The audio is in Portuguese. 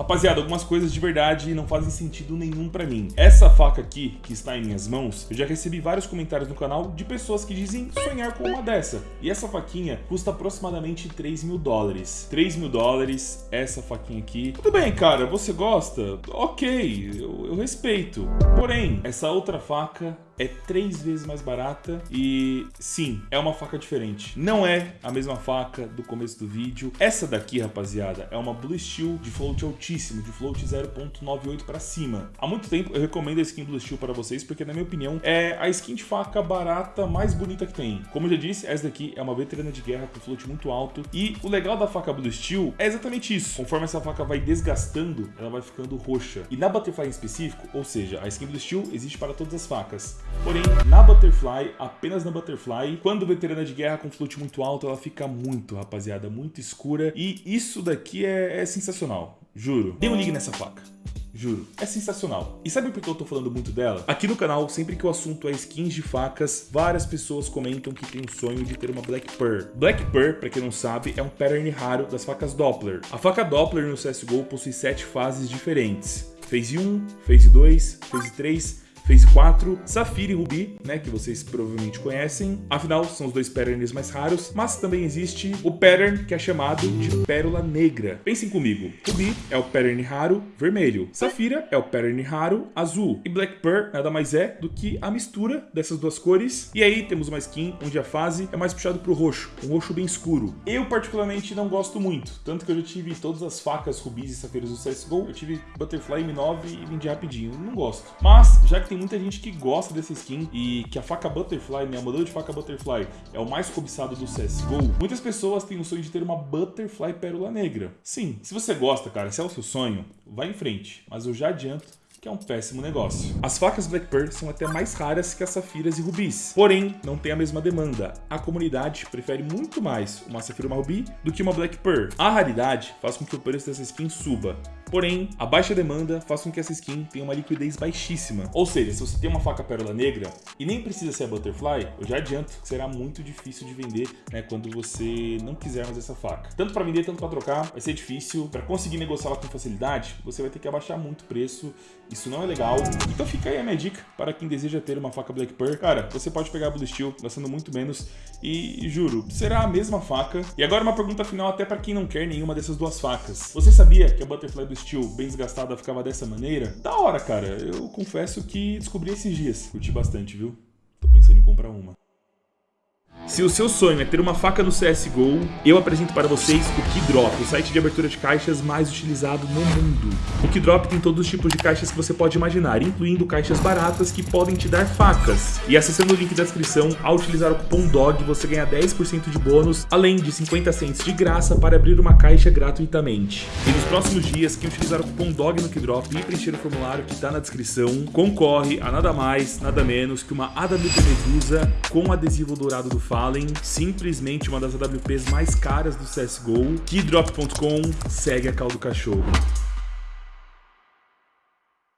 Rapaziada, algumas coisas de verdade não fazem sentido nenhum pra mim. Essa faca aqui, que está em minhas mãos, eu já recebi vários comentários no canal de pessoas que dizem sonhar com uma dessa. E essa faquinha custa aproximadamente 3 mil dólares. 3 mil dólares, essa faquinha aqui. Tudo bem, cara, você gosta? Ok, eu, eu respeito. Porém, essa outra faca é três vezes mais barata e sim, é uma faca diferente. Não é a mesma faca do começo do vídeo. Essa daqui, rapaziada, é uma Blue Steel de float altíssimo, de float 0.98 para cima. Há muito tempo eu recomendo a skin Blue Steel para vocês porque, na minha opinião, é a skin de faca barata mais bonita que tem. Como eu já disse, essa daqui é uma veterana de guerra com float muito alto e o legal da faca Blue Steel é exatamente isso. Conforme essa faca vai desgastando, ela vai ficando roxa. E na Butterfly em específico, ou seja, a skin Blue Steel existe para todas as facas. Porém, na Butterfly, apenas na Butterfly, quando veterana de guerra com float muito alto, ela fica muito, rapaziada, muito escura. E isso daqui é, é sensacional, juro. Dê um ligue nessa faca. Juro, é sensacional. E sabe por que eu tô falando muito dela? Aqui no canal, sempre que o assunto é skins de facas, várias pessoas comentam que tem o sonho de ter uma Black Pearl. Black Pearl, pra quem não sabe, é um pattern raro das facas Doppler. A faca Doppler no CSGO possui sete fases diferentes. Phase 1, Phase 2, Phase 3, Phase 4, Safira e Ruby, né, que vocês provavelmente conhecem. Afinal, são os dois patterns mais raros, mas também existe o pattern que é chamado de Pérola Negra. Pensem comigo, Ruby é o pattern raro vermelho, Safira é o pattern raro azul e Black Pearl nada mais é do que a mistura dessas duas cores. E aí temos uma skin onde a fase é mais puxado pro roxo, um roxo bem escuro. Eu particularmente não gosto muito, tanto que eu já tive todas as facas rubis e safiras do CSGO, eu tive Butterfly M9 e vendi rapidinho, não gosto. Mas, já que tem muita gente que gosta dessa skin e que a faca Butterfly, né, a modelo de faca Butterfly é o mais cobiçado do CSGO, muitas pessoas têm o sonho de ter uma Butterfly Pérola Negra. Sim, se você gosta, cara, se é o seu sonho, vai em frente, mas eu já adianto que é um péssimo negócio. As facas Black Pearl são até mais raras que as safiras e rubis, porém não tem a mesma demanda. A comunidade prefere muito mais uma safira ou uma rubi do que uma Black Pearl. A raridade faz com que o preço dessa skin suba, Porém, a baixa demanda faz com que essa skin tenha uma liquidez baixíssima. Ou seja, se você tem uma faca pérola negra e nem precisa ser a Butterfly, eu já adianto que será muito difícil de vender né, quando você não quiser mais essa faca. Tanto para vender, tanto para trocar, vai ser difícil. Para conseguir negociá-la com facilidade, você vai ter que abaixar muito o preço. Isso não é legal. Então fica aí a minha dica para quem deseja ter uma faca Black Pearl. Cara, você pode pegar a Blue Steel gastando muito menos e, juro, será a mesma faca. E agora uma pergunta final até para quem não quer nenhuma dessas duas facas. Você sabia que a Butterfly Blue Steel bem desgastada ficava dessa maneira? Da hora, cara. Eu confesso que descobri esses dias. Curti bastante, viu? Tô pensando em comprar uma. Se o seu sonho é ter uma faca no CSGO, eu apresento para vocês o Keydrop, o site de abertura de caixas mais utilizado no mundo. O Keydrop tem todos os tipos de caixas que você pode imaginar, incluindo caixas baratas que podem te dar facas. E acessando o link da descrição, ao utilizar o cupom DOG, você ganha 10% de bônus, além de 50 cents de graça para abrir uma caixa gratuitamente. E nos próximos dias, quem utilizar o cupom DOG no Keydrop e preencher o formulário que está na descrição, concorre a nada mais, nada menos que uma AWP Medusa com adesivo dourado do Simplesmente uma das AWPs mais caras do CSGO. Keydrop.com segue a caldo cachorro.